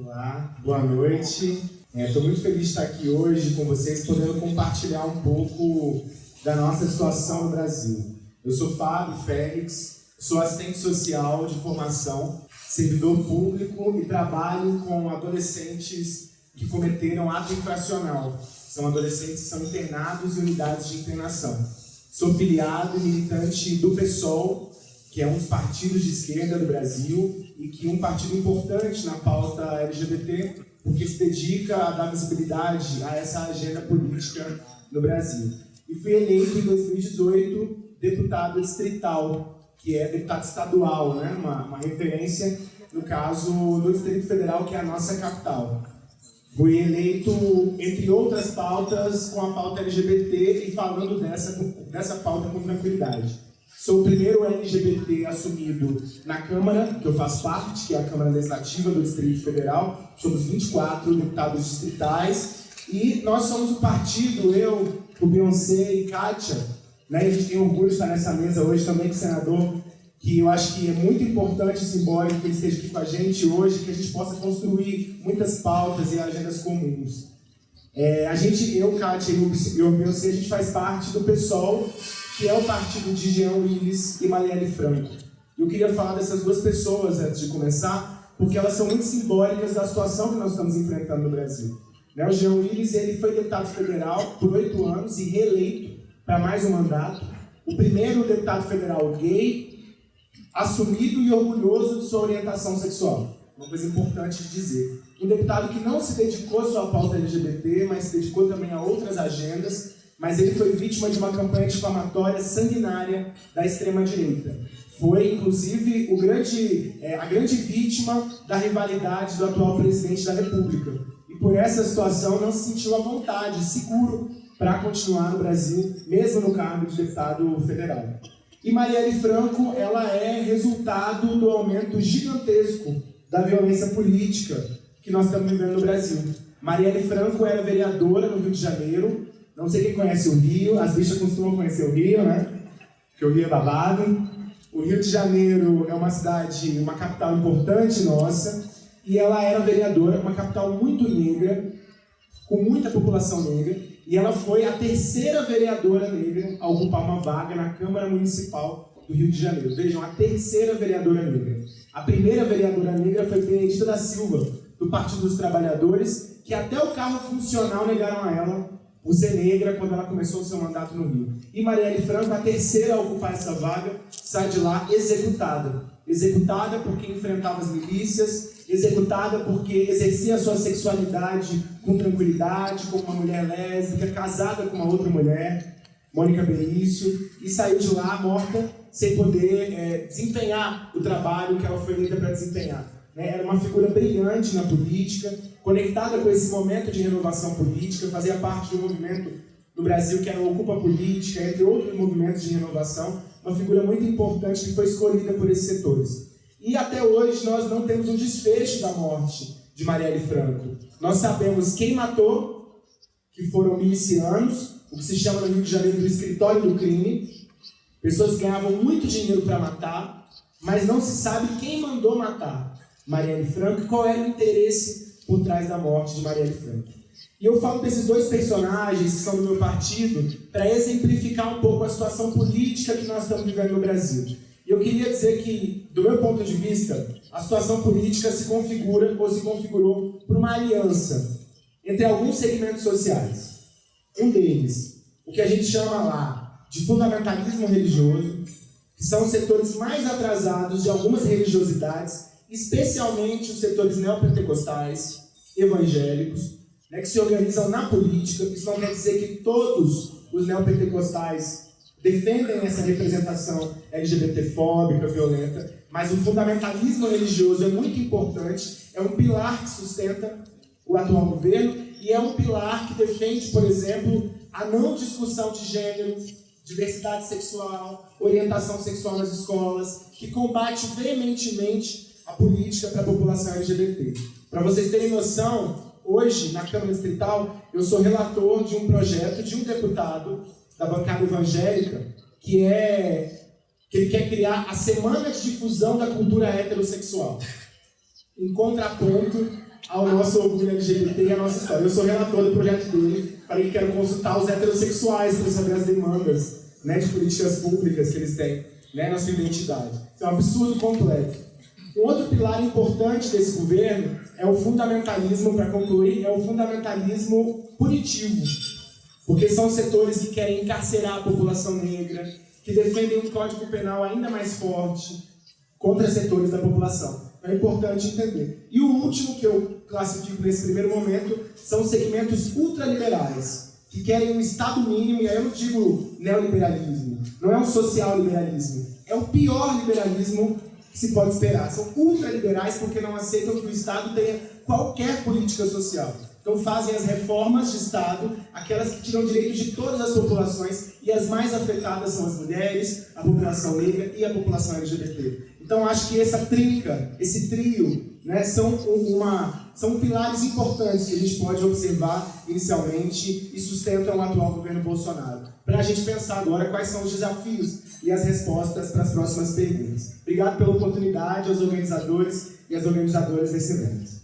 Olá, boa noite. Estou é, muito feliz de estar aqui hoje com vocês, podendo compartilhar um pouco da nossa situação no Brasil. Eu sou Fábio Félix, sou assistente social de formação, servidor público e trabalho com adolescentes que cometeram ato infracional. São adolescentes que são internados em unidades de internação. Sou filiado e militante do PSOL, que é um dos partidos de esquerda do Brasil e que é um partido importante na pauta LGBT, porque se dedica a dar visibilidade a essa agenda política no Brasil. E fui eleito em 2018 deputado distrital, que é deputado estadual, né? uma, uma referência, no caso, do Distrito Federal, que é a nossa capital. Fui eleito, entre outras pautas, com a pauta LGBT e falando dessa, dessa pauta com tranquilidade. Sou o primeiro LGBT assumido na Câmara, que eu faço parte, que é a Câmara Legislativa do Distrito Federal. Somos 24 deputados distritais. E nós somos o partido, eu, o Beyoncé e Kátia, né? a gente tem orgulho de estar nessa mesa hoje também com o senador, que eu acho que é muito importante e simbólico que ele esteja aqui com a gente hoje, que a gente possa construir muitas pautas e agendas comuns. É, a gente, eu, Kátia e o Beyoncé, a gente faz parte do PSOL, que é o partido de Jean Willis e Marielle Franco. Eu queria falar dessas duas pessoas antes de começar, porque elas são muito simbólicas da situação que nós estamos enfrentando no Brasil. Né, o Jean Willis ele foi deputado federal por oito anos e reeleito para mais um mandato. O primeiro deputado federal gay, assumido e orgulhoso de sua orientação sexual. Uma coisa importante de dizer. Um deputado que não se dedicou só à pauta LGBT, mas se dedicou também a outras agendas mas ele foi vítima de uma campanha difamatória sanguinária da extrema-direita. Foi, inclusive, grande, é, a grande vítima da rivalidade do atual presidente da República. E por essa situação não se sentiu à vontade, seguro, para continuar no Brasil, mesmo no cargo de deputado federal. E Marielle Franco, ela é resultado do aumento gigantesco da violência política que nós estamos vivendo no Brasil. Marielle Franco era vereadora no Rio de Janeiro, não sei quem conhece o Rio, as bichas costumam conhecer o Rio, né? Porque o Rio é babado. O Rio de Janeiro é uma cidade, uma capital importante nossa, e ela era vereadora, uma capital muito negra, com muita população negra, e ela foi a terceira vereadora negra a ocupar uma vaga na Câmara Municipal do Rio de Janeiro. Vejam, a terceira vereadora negra. A primeira vereadora negra foi Benedita da Silva, do Partido dos Trabalhadores, que até o carro funcional negaram a ela por ser negra quando ela começou o seu mandato no Rio. E Marielle Franco, a terceira a ocupar essa vaga, sai de lá executada. Executada porque enfrentava as milícias, executada porque exercia a sua sexualidade com tranquilidade, como uma mulher lésbica, casada com uma outra mulher, Mônica Benício, e saiu de lá morta sem poder é, desempenhar o trabalho que ela foi eleita para desempenhar. Né? Era uma figura brilhante na política, conectada com esse momento de renovação política, fazia parte de um movimento no Brasil que era o Ocupa Política, entre outros movimentos de renovação, uma figura muito importante que foi escolhida por esses setores. E até hoje nós não temos um desfecho da morte de Marielle Franco. Nós sabemos quem matou, que foram milicianos, o que se chama no Rio de Janeiro do escritório do crime, pessoas que ganhavam muito dinheiro para matar, mas não se sabe quem mandou matar. Marielle Franco e qual era o interesse por trás da morte de Marielle Franco. E eu falo desses dois personagens que são do meu partido para exemplificar um pouco a situação política que nós estamos vivendo no Brasil. E eu queria dizer que, do meu ponto de vista, a situação política se configura ou se configurou por uma aliança entre alguns segmentos sociais. Um deles, o que a gente chama lá de fundamentalismo religioso, que são os setores mais atrasados de algumas religiosidades especialmente os setores neopentecostais, evangélicos, né, que se organizam na política. Isso não quer dizer que todos os neopentecostais defendem essa representação LGBTfóbica, violenta, mas o fundamentalismo religioso é muito importante, é um pilar que sustenta o atual governo e é um pilar que defende, por exemplo, a não discussão de gênero, diversidade sexual, orientação sexual nas escolas, que combate veementemente a política para a população LGBT. Para vocês terem noção, hoje, na Câmara Distrital, eu sou relator de um projeto de um deputado da bancada evangélica que é que ele quer criar a Semana de Difusão da Cultura Heterossexual, em contraponto ao nosso orgulho LGBT e à nossa história. Eu sou relator do projeto dele, falei que quero consultar os heterossexuais para saber as demandas né, de políticas públicas que eles têm né, na sua identidade. Isso é um absurdo completo. Um outro pilar importante desse governo é o fundamentalismo, para concluir, é o fundamentalismo punitivo. Porque são setores que querem encarcerar a população negra, que defendem um código penal ainda mais forte contra setores da população. É importante entender. E o último que eu classifico nesse primeiro momento são segmentos ultraliberais, que querem um Estado mínimo, e aí eu não digo neoliberalismo, não é um social liberalismo, é o pior liberalismo que se pode esperar. São ultraliberais porque não aceitam que o Estado tenha qualquer política social. Então fazem as reformas de Estado, aquelas que tiram direitos de todas as populações, e as mais afetadas são as mulheres, a população negra e a população LGBT. Então acho que essa trinca, esse trio, né, são, uma, são pilares importantes que a gente pode observar inicialmente e sustentam o atual governo Bolsonaro. Para a gente pensar agora quais são os desafios e as respostas para as próximas perguntas. Obrigado pela oportunidade aos organizadores e às organizadoras desse evento.